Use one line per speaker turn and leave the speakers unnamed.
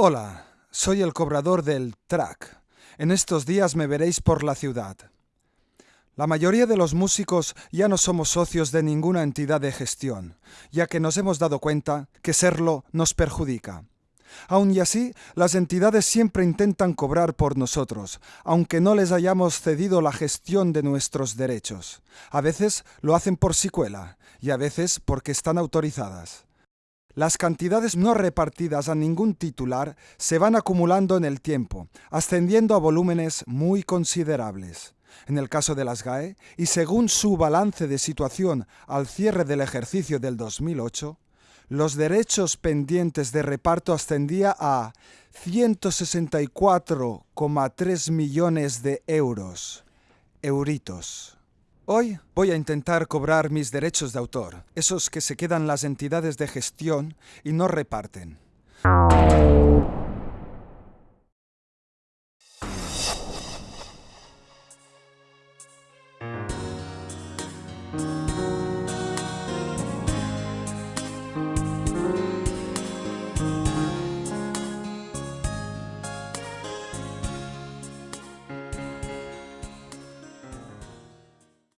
Hola, soy el cobrador del track. En estos días me veréis por la ciudad. La mayoría de los músicos ya no somos socios de ninguna entidad de gestión, ya que nos hemos dado cuenta que serlo nos perjudica. Aun y así, las entidades siempre intentan cobrar por nosotros, aunque no les hayamos cedido la gestión de nuestros derechos. A veces lo hacen por sicuela y a veces porque están autorizadas. Las cantidades no repartidas a ningún titular se van acumulando en el tiempo, ascendiendo a volúmenes muy considerables. En el caso de las GAE, y según su balance de situación al cierre del ejercicio del 2008, los derechos pendientes de reparto ascendía a 164,3 millones de euros. Euritos. Hoy voy a intentar cobrar mis derechos de autor, esos que se quedan las entidades de gestión y no reparten.